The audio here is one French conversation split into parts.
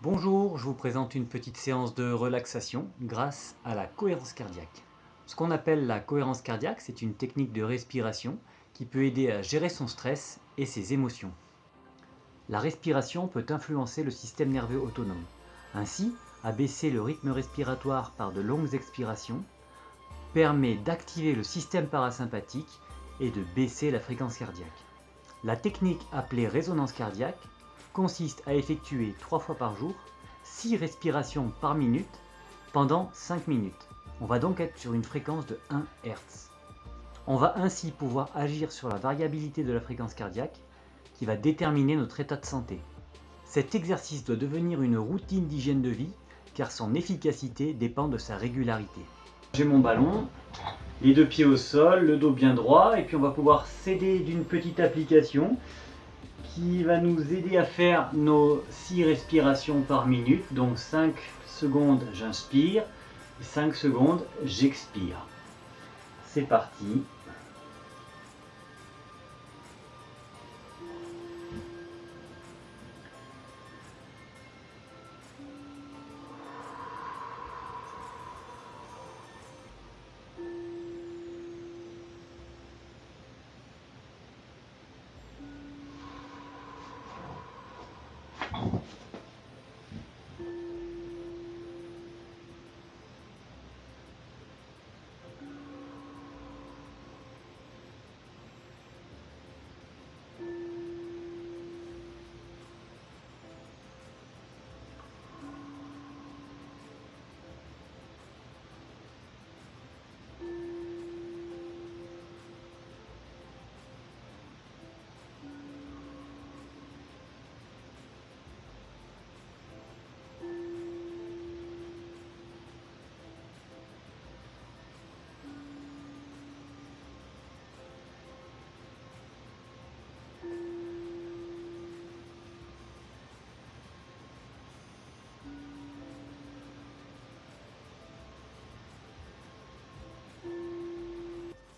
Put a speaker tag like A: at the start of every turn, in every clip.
A: Bonjour, je vous présente une petite séance de relaxation grâce à la cohérence cardiaque. Ce qu'on appelle la cohérence cardiaque, c'est une technique de respiration qui peut aider à gérer son stress et ses émotions. La respiration peut influencer le système nerveux autonome. Ainsi, abaisser le rythme respiratoire par de longues expirations permet d'activer le système parasympathique et de baisser la fréquence cardiaque. La technique appelée résonance cardiaque consiste à effectuer 3 fois par jour 6 respirations par minute pendant 5 minutes. On va donc être sur une fréquence de 1 Hz. On va ainsi pouvoir agir sur la variabilité de la fréquence cardiaque qui va déterminer notre état de santé. Cet exercice doit devenir une routine d'hygiène de vie car son efficacité dépend de sa régularité. J'ai mon ballon, les deux pieds au sol, le dos bien droit et puis on va pouvoir s'aider d'une petite application qui va nous aider à faire nos 6 respirations par minute. Donc 5 secondes j'inspire, 5 secondes j'expire. C'est parti.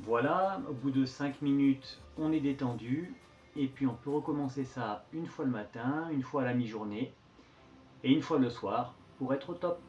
A: Voilà, au bout de 5 minutes, on est détendu. Et puis on peut recommencer ça une fois le matin, une fois à la mi-journée et une fois le soir pour être au top.